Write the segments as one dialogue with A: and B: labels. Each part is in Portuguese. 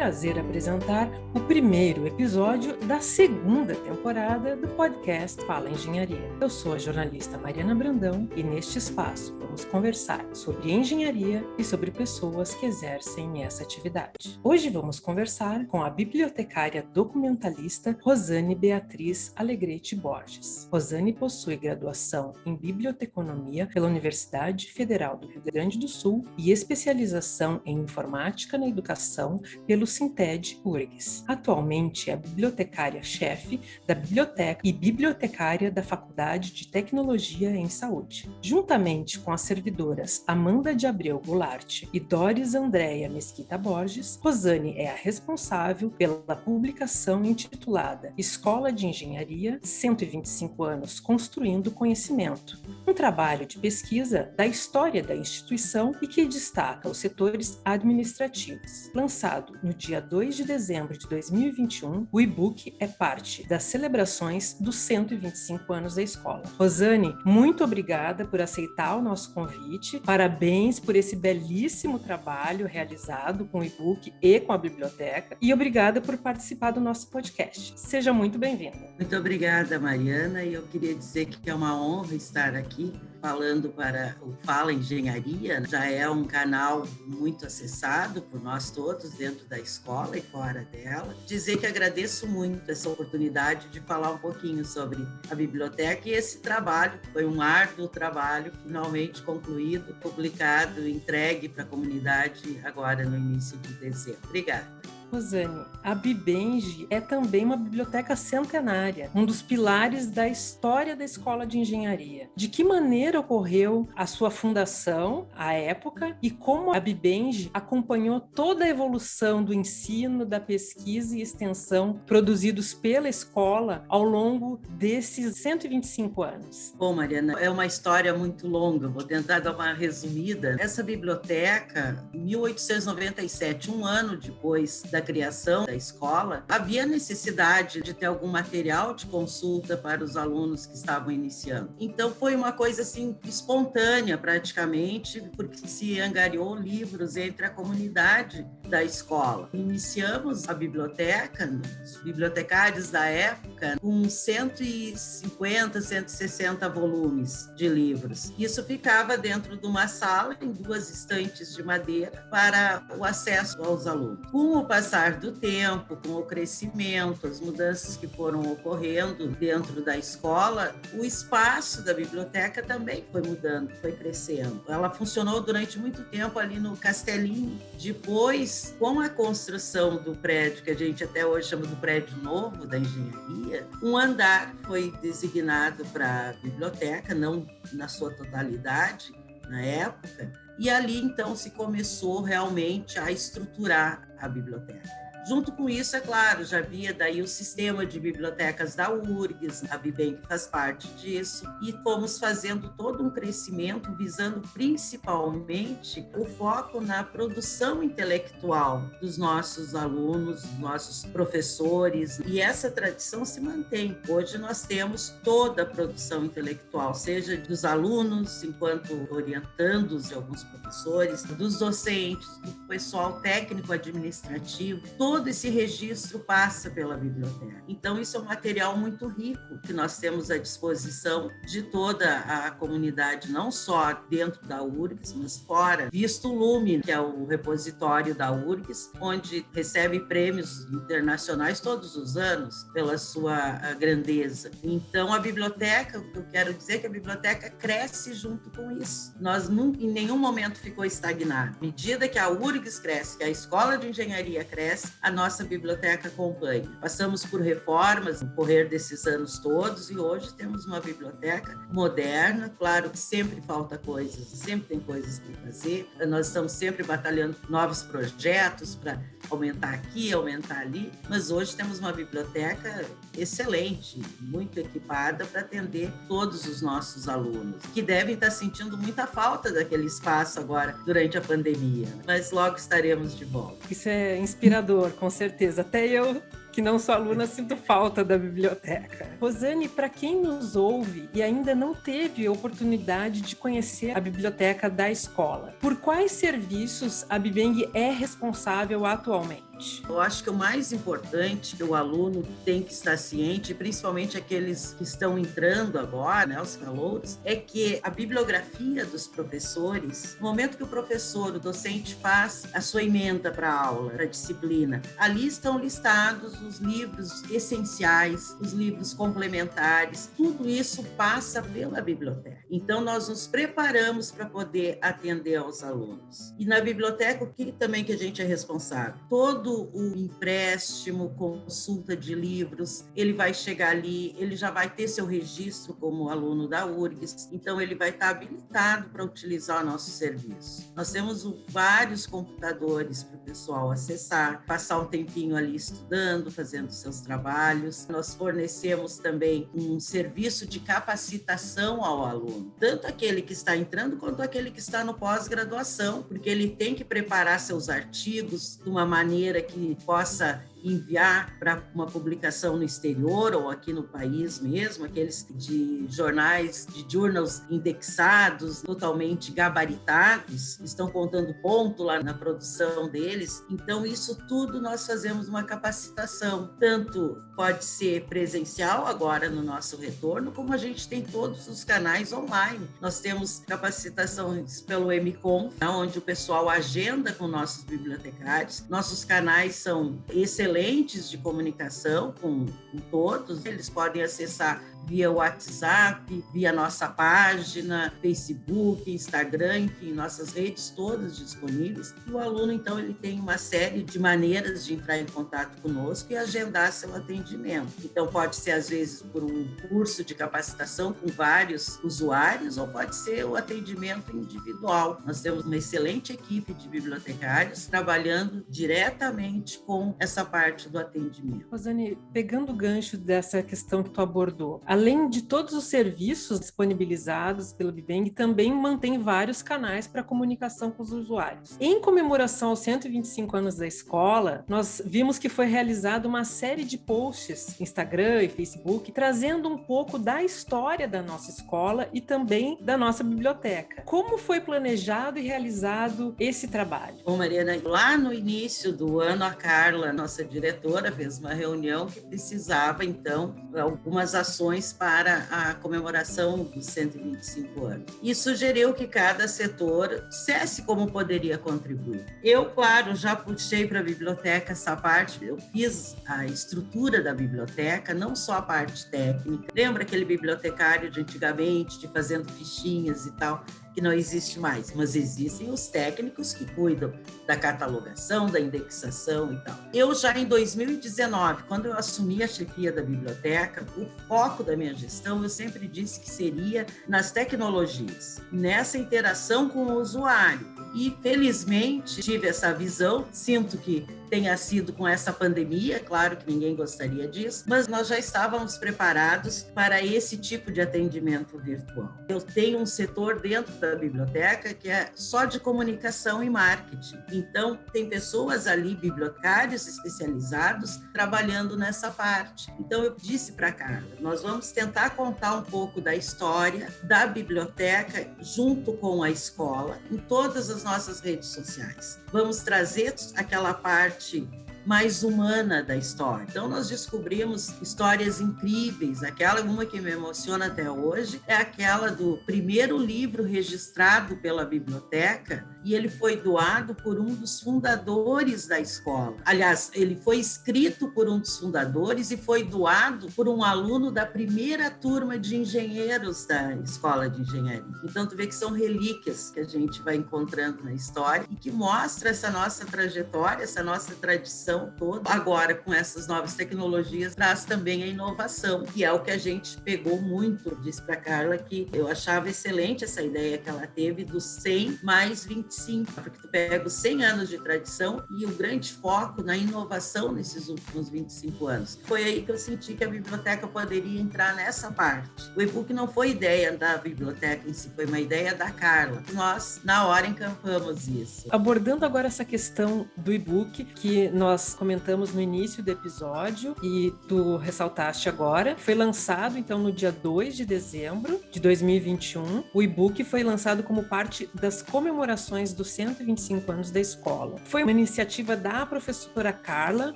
A: prazer apresentar o primeiro episódio da segunda temporada do podcast Fala Engenharia. Eu sou a jornalista Mariana Brandão e neste espaço vamos conversar sobre engenharia e sobre pessoas que exercem essa atividade. Hoje vamos conversar com a bibliotecária documentalista Rosane Beatriz Alegrete Borges. Rosane possui graduação em biblioteconomia pela Universidade Federal do Rio Grande do Sul e especialização em informática na educação pelo Sinted URGS. Atualmente é bibliotecária-chefe da biblioteca e bibliotecária da Faculdade de Tecnologia em Saúde. Juntamente com as servidoras Amanda de Abreu Goulart e Doris Andréia Mesquita Borges, Rosane é a responsável pela publicação intitulada Escola de Engenharia 125 anos construindo conhecimento, um trabalho de pesquisa da história da instituição e que destaca os setores administrativos, lançado no dia 2 de dezembro de 2021, o e-book é parte das celebrações dos 125 anos da escola. Rosane, muito obrigada por aceitar o nosso convite. Parabéns por esse belíssimo trabalho realizado com o e-book e com a biblioteca. E obrigada por participar do nosso podcast. Seja muito bem-vinda.
B: Muito obrigada, Mariana. E eu queria dizer que é uma honra estar aqui falando para o Fala Engenharia, já é um canal muito acessado por nós todos dentro da escola e fora dela. Dizer que agradeço muito essa oportunidade de falar um pouquinho sobre a biblioteca e esse trabalho, foi um árduo trabalho, finalmente concluído, publicado, entregue para a comunidade agora no início de dezembro. Obrigada.
A: Rosane, a Bibenge é também uma biblioteca centenária, um dos pilares da história da Escola de Engenharia. De que maneira ocorreu a sua fundação, a época, e como a Bibenge acompanhou toda a evolução do ensino, da pesquisa e extensão produzidos pela escola ao longo desses 125 anos?
B: Bom, Mariana, é uma história muito longa, vou tentar dar uma resumida. Essa biblioteca, em 1897, um ano depois da da criação da escola, havia necessidade de ter algum material de consulta para os alunos que estavam iniciando. Então foi uma coisa assim espontânea praticamente, porque se angariou livros entre a comunidade da escola. Iniciamos a biblioteca, os bibliotecários da época, com 150, 160 volumes de livros. Isso ficava dentro de uma sala em duas estantes de madeira para o acesso aos alunos. Com o do tempo, com o crescimento, as mudanças que foram ocorrendo dentro da escola, o espaço da biblioteca também foi mudando, foi crescendo. Ela funcionou durante muito tempo ali no Castelinho. Depois, com a construção do prédio, que a gente até hoje chama do prédio novo da engenharia, um andar foi designado para biblioteca, não na sua totalidade na época, e ali então se começou realmente a estruturar a biblioteca. Junto com isso, é claro, já havia daí o sistema de bibliotecas da URGS, a Bibem faz parte disso, e fomos fazendo todo um crescimento visando principalmente o foco na produção intelectual dos nossos alunos, dos nossos professores, e essa tradição se mantém. Hoje nós temos toda a produção intelectual, seja dos alunos, enquanto orientandos de alguns professores, dos docentes, do pessoal técnico administrativo, todo esse registro passa pela biblioteca. Então, isso é um material muito rico que nós temos à disposição de toda a comunidade, não só dentro da URGS, mas fora, visto o Lume, que é o repositório da URGS, onde recebe prêmios internacionais todos os anos pela sua grandeza. Então, a biblioteca, eu quero dizer é que a biblioteca cresce junto com isso. Nós nunca, em nenhum momento ficou estagnado. À medida que a URGS cresce, que a Escola de Engenharia cresce, a nossa biblioteca acompanha. Passamos por reformas no correr desses anos todos e hoje temos uma biblioteca moderna. Claro que sempre falta coisas, sempre tem coisas para fazer. Nós estamos sempre batalhando novos projetos para aumentar aqui, aumentar ali, mas hoje temos uma biblioteca excelente, muito equipada para atender todos os nossos alunos, que devem estar sentindo muita falta daquele espaço agora durante a pandemia, mas logo estaremos de volta.
A: Isso é inspirador, com certeza. Até eu que não sou aluna, sinto falta da biblioteca. Rosane, para quem nos ouve e ainda não teve oportunidade de conhecer a biblioteca da escola, por quais serviços a Bibeng é responsável atualmente?
B: Eu acho que o mais importante que o aluno tem que estar ciente, principalmente aqueles que estão entrando agora, né, os calouros, é que a bibliografia dos professores, no momento que o professor, o docente faz a sua emenda para a aula, para a disciplina, ali estão listados os livros essenciais, os livros complementares, tudo isso passa pela biblioteca. Então, nós nos preparamos para poder atender aos alunos. E na biblioteca, o que também que a gente é responsável? Todo o empréstimo, consulta de livros, ele vai chegar ali, ele já vai ter seu registro como aluno da URGS, então ele vai estar habilitado para utilizar o nosso serviço. Nós temos vários computadores para o pessoal acessar, passar um tempinho ali estudando, fazendo seus trabalhos. Nós fornecemos também um serviço de capacitação ao aluno, tanto aquele que está entrando quanto aquele que está no pós-graduação, porque ele tem que preparar seus artigos de uma maneira que possa enviar para uma publicação no exterior ou aqui no país mesmo, aqueles de jornais, de journals indexados, totalmente gabaritados, estão contando ponto lá na produção deles. Então, isso tudo nós fazemos uma capacitação, tanto pode ser presencial agora no nosso retorno, como a gente tem todos os canais online. Nós temos capacitações pelo MCOM, onde o pessoal agenda com nossos bibliotecários. Nossos canais são excelentes excelentes de comunicação com, com todos. Eles podem acessar via WhatsApp, via nossa página, Facebook, Instagram, enfim, nossas redes todas disponíveis. E o aluno, então, ele tem uma série de maneiras de entrar em contato conosco e agendar seu atendimento. Então, pode ser, às vezes, por um curso de capacitação com vários usuários, ou pode ser o atendimento individual. Nós temos uma excelente equipe de bibliotecários trabalhando diretamente com essa parte do atendimento.
A: Rosane, pegando o gancho dessa questão que tu abordou, além de todos os serviços disponibilizados pelo Bibeng, também mantém vários canais para comunicação com os usuários. Em comemoração aos 125 anos da escola, nós vimos que foi realizada uma série de posts Instagram e Facebook trazendo um pouco da história da nossa escola e também da nossa biblioteca. Como foi planejado e realizado esse trabalho?
B: Bom, Mariana, lá no início do ano, a Carla, nossa diretora, fez uma reunião que precisava, então, algumas ações para a comemoração dos 125 anos. E sugeriu que cada setor dissesse como poderia contribuir. Eu, claro, já puxei para a biblioteca essa parte, eu fiz a estrutura da biblioteca, não só a parte técnica. Lembra aquele bibliotecário de antigamente, de fazendo fichinhas e tal? Que não existe mais, mas existem os técnicos que cuidam da catalogação, da indexação e tal. Eu já em 2019, quando eu assumi a chefia da biblioteca, o foco da minha gestão, eu sempre disse que seria nas tecnologias, nessa interação com o usuário. E felizmente tive essa visão, sinto que tenha sido com essa pandemia, claro que ninguém gostaria disso, mas nós já estávamos preparados para esse tipo de atendimento virtual. Eu tenho um setor dentro da biblioteca que é só de comunicação e marketing. Então, tem pessoas ali, bibliotecários especializados, trabalhando nessa parte. Então, eu disse para a Carla, nós vamos tentar contar um pouco da história da biblioteca junto com a escola em todas as nossas redes sociais. Vamos trazer aquela parte parte mais humana da história. Então nós descobrimos histórias incríveis. Aquela uma que me emociona até hoje é aquela do primeiro livro registrado pela biblioteca e ele foi doado por um dos fundadores da escola. Aliás, ele foi escrito por um dos fundadores e foi doado por um aluno da primeira turma de engenheiros da escola de engenharia. Então tu vê que são relíquias que a gente vai encontrando na história e que mostra essa nossa trajetória, essa nossa tradição toda. Agora com essas novas tecnologias traz também a inovação, que é o que a gente pegou muito. Disse para Carla que eu achava excelente essa ideia que ela teve dos 100 mais 20 25, porque tu pega os 100 anos de tradição e o grande foco na inovação nesses últimos 25 anos. Foi aí que eu senti que a biblioteca poderia entrar nessa parte. O e-book não foi ideia da biblioteca em si, foi uma ideia da Carla. Nós, na hora, encampamos isso.
A: Abordando agora essa questão do e-book que nós comentamos no início do episódio e tu ressaltaste agora, foi lançado então no dia 2 de dezembro de 2021. O e-book foi lançado como parte das comemorações dos 125 anos da escola. Foi uma iniciativa da professora Carla.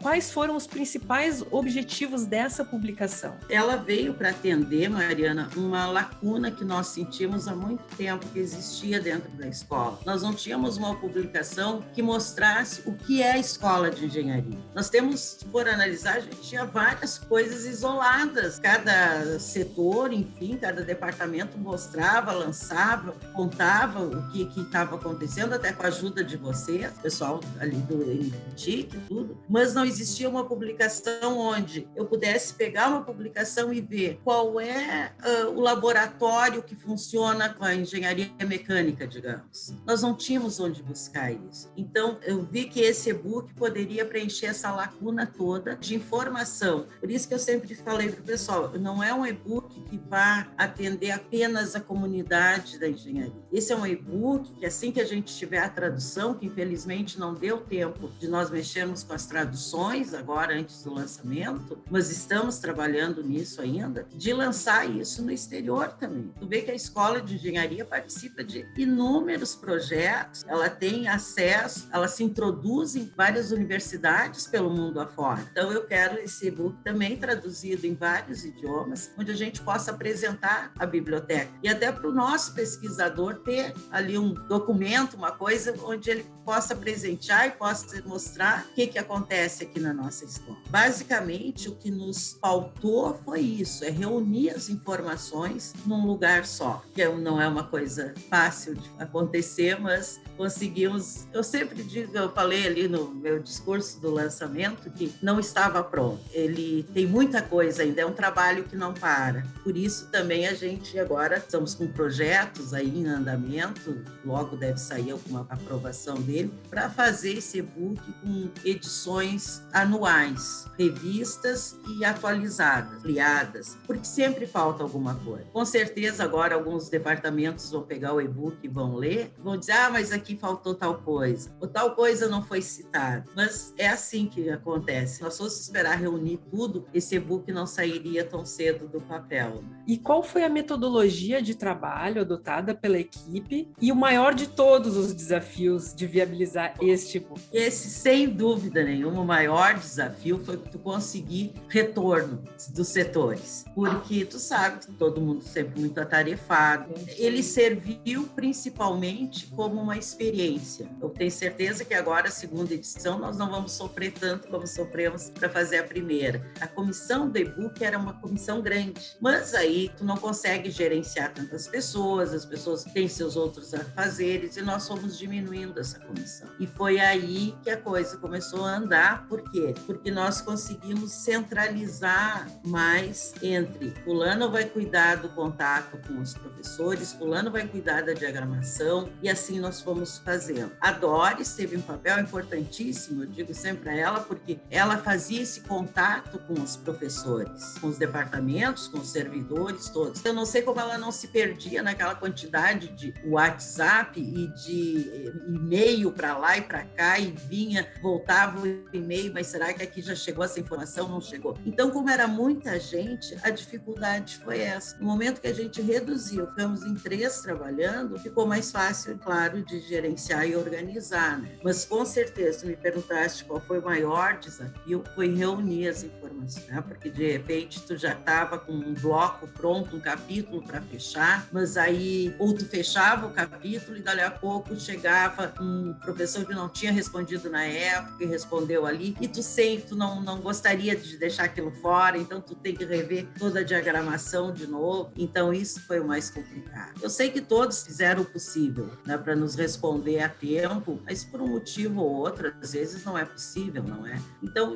A: Quais foram os principais objetivos dessa publicação?
B: Ela veio para atender, Mariana, uma lacuna que nós sentimos há muito tempo que existia dentro da escola. Nós não tínhamos uma publicação que mostrasse o que é a escola de engenharia. Nós temos, por analisar, a gente tinha várias coisas isoladas. Cada setor, enfim, cada departamento mostrava, lançava, contava o que estava acontecendo, até com a ajuda de vocês, pessoal ali do NTIC, tudo. Mas não existia uma publicação onde eu pudesse pegar uma publicação e ver qual é uh, o laboratório que funciona com a engenharia mecânica, digamos. Nós não tínhamos onde buscar isso. Então, eu vi que esse e-book poderia preencher essa lacuna toda de informação. Por isso que eu sempre falei para o pessoal, não é um e-book que vá atender apenas a comunidade da engenharia. Esse é um e-book que assim que a gente tiver a tradução, que infelizmente não deu tempo de nós mexermos com as traduções agora antes do lançamento, mas estamos trabalhando nisso ainda, de lançar isso no exterior também. Tu vê que a escola de engenharia participa de inúmeros projetos, ela tem acesso, ela se introduz em várias universidades pelo mundo afora. Então eu quero esse e-book também traduzido em vários idiomas, onde a gente possa apresentar a biblioteca e até para o nosso pesquisador ter ali um documento, uma coisa onde ele possa presentear e possa mostrar o que, que acontece aqui na nossa escola. Basicamente, o que nos pautou foi isso, é reunir as informações num lugar só, que é não é uma coisa fácil de acontecer, mas conseguimos. Eu sempre digo, eu falei ali no meu discurso do lançamento que não estava pronto. Ele tem muita coisa ainda, é um trabalho que não para. Por isso também a gente agora estamos com projetos aí em andamento, logo deve sair alguma aprovação dele, para fazer esse e-book com edições anuais, revistas e atualizadas, ampliadas, porque sempre falta alguma coisa. Com certeza agora alguns departamentos vão pegar o e-book e vão ler, vão dizer: "Ah, mas aqui faltou tal coisa, ou tal coisa não foi citada. Mas é assim que acontece. Nós fosse esperar reunir tudo, esse e-book não sairia tão cedo do papel.
A: E qual foi a metodologia de trabalho adotada pela equipe e o maior de todos os desafios de viabilizar este e-book?
B: Esse, sem dúvida nenhuma, o maior desafio foi tu conseguir retorno dos setores. Porque tu sabe que todo mundo sempre muito atarefado. Ele serviu principalmente como uma experiência. Eu tenho certeza que agora, a segunda edição, nós não vamos sofrer tanto como sofremos para fazer a primeira. A comissão do e-book era uma comissão grande, mas aí tu não consegue gerenciar tantas pessoas, as pessoas têm seus outros afazeres e nós fomos diminuindo essa comissão. E foi aí que a coisa começou a andar, por quê? Porque nós conseguimos centralizar mais entre fulano vai cuidar do contato com os professores, fulano vai cuidar da diagramação e assim nós fomos fazendo. A Doris teve um papel importantíssimo, eu digo sempre a ela, porque ela fazia esse contato com os professores, com os departamentos, com os servidores todos. Eu não sei como ela não se perdia naquela quantidade de WhatsApp e de eh, e-mail para lá e para cá e vinha, voltava o e-mail, mas será que aqui já chegou essa informação? Não chegou. Então, como era muita gente, a dificuldade foi essa. No momento que a gente reduziu, ficamos em três trabalhando, ficou mais fácil, claro, de gerenciar e organizar. Né? Mas com certeza, me perguntaste qual foi o maior desafio, foi reunir as informações, né? porque de repente tu já estava com um bloco pronto, um capítulo para fechar, mas aí ou tu fechava o capítulo e dali a pouco chegava um professor que não tinha respondido na época e respondeu ali, e tu sempre tu não, não gostaria de deixar aquilo fora, então tu tem que rever toda a diagramação de novo, então isso foi o mais complicado. Eu sei que todos fizeram o possível né, para nos responder a tempo, mas por um motivo ou outro, às vezes não é possível, não é? Então,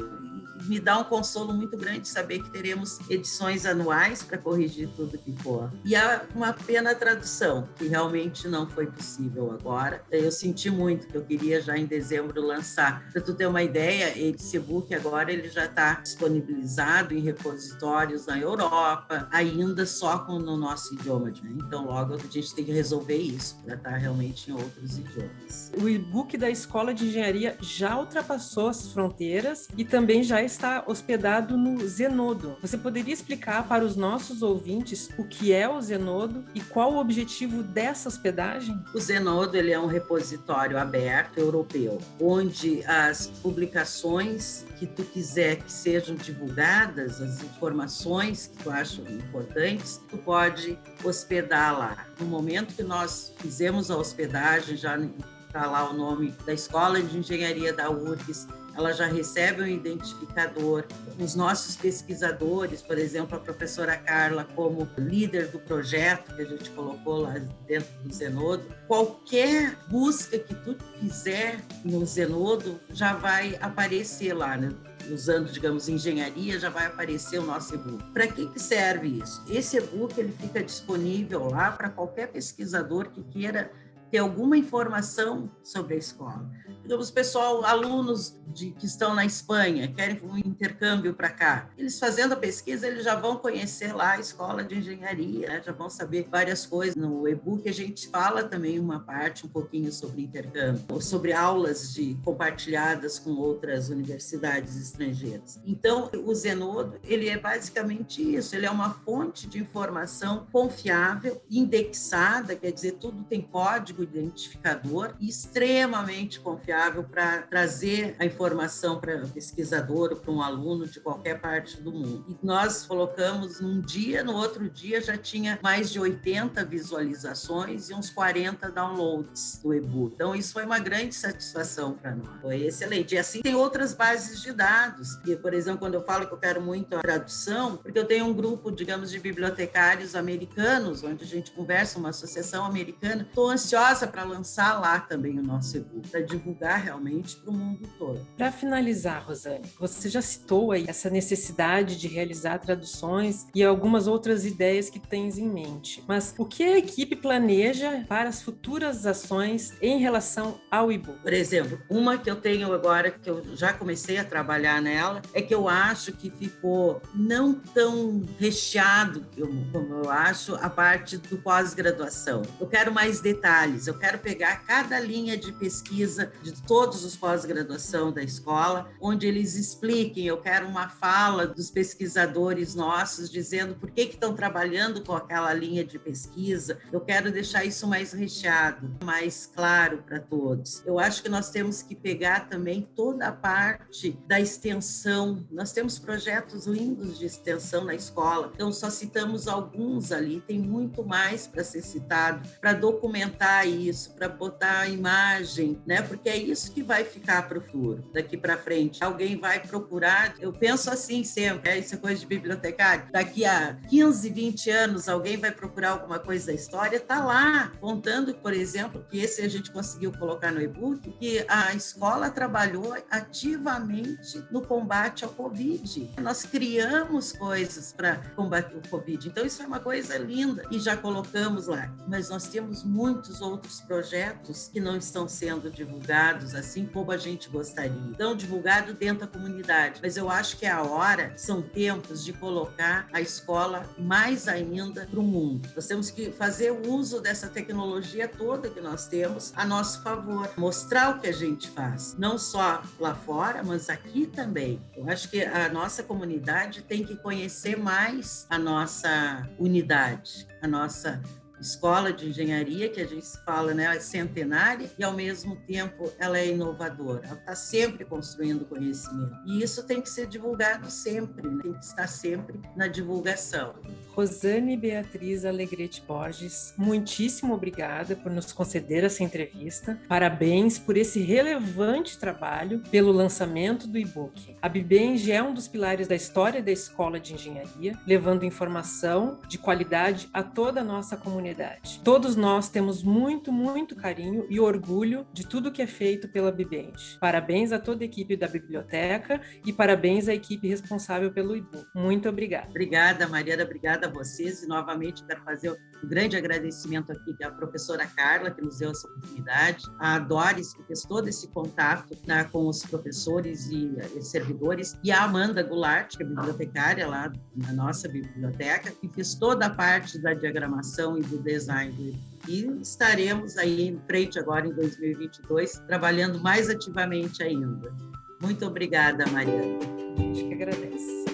B: me dá um consolo muito grande saber que teremos edições anuais para corrigir tudo que for. E há uma pena a tradução, que realmente não foi possível agora. Eu senti muito que eu queria já em dezembro lançar. Para tu ter uma ideia, esse e-book agora ele já está disponibilizado em repositórios na Europa, ainda só com no nosso idioma. Né? Então, logo a gente tem que resolver isso para estar tá realmente em outros idiomas.
A: O e-book da Escola de Engenharia já ultrapassou as fronteiras e também já está hospedado no Zenodo. Você poderia explicar para os nossos ouvintes o que é o Zenodo e qual o objetivo dessa hospedagem?
B: O Zenodo ele é um repositório aberto europeu, onde as publicações que tu quiser que sejam divulgadas, as informações que tu acha importantes, tu pode hospedar lá. No momento que nós fizemos a hospedagem, já está lá o nome da Escola de Engenharia da URGS, ela já recebe um identificador. Os nossos pesquisadores, por exemplo, a professora Carla, como líder do projeto que a gente colocou lá dentro do Zenodo, qualquer busca que tu fizer no Zenodo já vai aparecer lá, né? usando, digamos, engenharia, já vai aparecer o nosso e-book. Para que, que serve isso? Esse e-book ele fica disponível lá para qualquer pesquisador que queira ter alguma informação sobre a escola. Digamos, pessoal, alunos de, que estão na Espanha, querem um intercâmbio para cá. Eles fazendo a pesquisa, eles já vão conhecer lá a escola de engenharia, né? já vão saber várias coisas. No e-book a gente fala também uma parte, um pouquinho sobre intercâmbio, sobre aulas de compartilhadas com outras universidades estrangeiras. Então, o Zenodo, ele é basicamente isso, ele é uma fonte de informação confiável, indexada, quer dizer, tudo tem código identificador extremamente confiável para trazer a informação para o pesquisador ou para um aluno de qualquer parte do mundo. E nós colocamos num dia, no outro dia já tinha mais de 80 visualizações e uns 40 downloads do e-book. Então isso foi uma grande satisfação para nós. Foi excelente. E assim tem outras bases de dados. E, por exemplo, quando eu falo que eu quero muito a tradução, porque eu tenho um grupo, digamos, de bibliotecários americanos, onde a gente conversa, uma associação americana, estou ansiosa para lançar lá também o nosso e-book, para divulgar realmente para o mundo todo.
A: Para finalizar, Rosane, você já citou aí essa necessidade de realizar traduções e algumas outras ideias que tens em mente. Mas o que a equipe planeja para as futuras ações em relação ao e-book?
B: Por exemplo, uma que eu tenho agora, que eu já comecei a trabalhar nela, é que eu acho que ficou não tão recheado como eu acho a parte do pós-graduação. Eu quero mais detalhes eu quero pegar cada linha de pesquisa de todos os pós-graduação da escola, onde eles expliquem. Eu quero uma fala dos pesquisadores nossos dizendo por que, estão trabalhando com aquela linha de pesquisa. Eu quero deixar isso mais recheado, mais claro para todos. Eu acho que nós temos que pegar também toda a parte da extensão. Nós temos projetos lindos de extensão na escola, então só citamos alguns ali, tem muito mais para ser citado, para documentar isso, para botar a imagem, né? Porque é isso que vai ficar para o futuro, daqui para frente. Alguém vai procurar, eu penso assim sempre, é, isso é coisa de bibliotecário. Daqui a 15, 20 anos, alguém vai procurar alguma coisa da história, tá lá, contando, por exemplo, que esse a gente conseguiu colocar no e-book, que a escola trabalhou ativamente no combate ao Covid. Nós criamos coisas para combater o Covid. Então, isso é uma coisa linda e já colocamos lá. Mas nós temos muitos outros outros projetos que não estão sendo divulgados assim como a gente gostaria. Então, divulgado dentro da comunidade. Mas eu acho que é a hora, são tempos de colocar a escola mais ainda para o mundo. Nós temos que fazer uso dessa tecnologia toda que nós temos a nosso favor, mostrar o que a gente faz, não só lá fora, mas aqui também. Eu acho que a nossa comunidade tem que conhecer mais a nossa unidade, a nossa escola de engenharia, que a gente fala, né, é centenária, e ao mesmo tempo ela é inovadora, ela está sempre construindo conhecimento. E isso tem que ser divulgado sempre, né? tem que estar sempre na divulgação.
A: Rosane Beatriz Alegrete Borges, muitíssimo obrigada por nos conceder essa entrevista. Parabéns por esse relevante trabalho pelo lançamento do e-book. A Bibenge é um dos pilares da história da Escola de Engenharia, levando informação de qualidade a toda a nossa comunidade. Todos nós temos muito, muito carinho e orgulho de tudo que é feito pela Bibenge. Parabéns a toda a equipe da biblioteca e parabéns à equipe responsável pelo e-book. Muito obrigada.
B: Obrigada, Mariana. Obrigada a vocês e novamente quero fazer um grande agradecimento aqui à professora Carla, que nos deu essa oportunidade, a Doris, que fez todo esse contato né, com os professores e, e, servidores, e a Amanda Goulart, que é bibliotecária lá na nossa biblioteca, que fez toda a parte da diagramação e do design e estaremos aí em frente agora em 2022, trabalhando mais ativamente ainda. Muito obrigada, Mariana.
A: gente que agradece.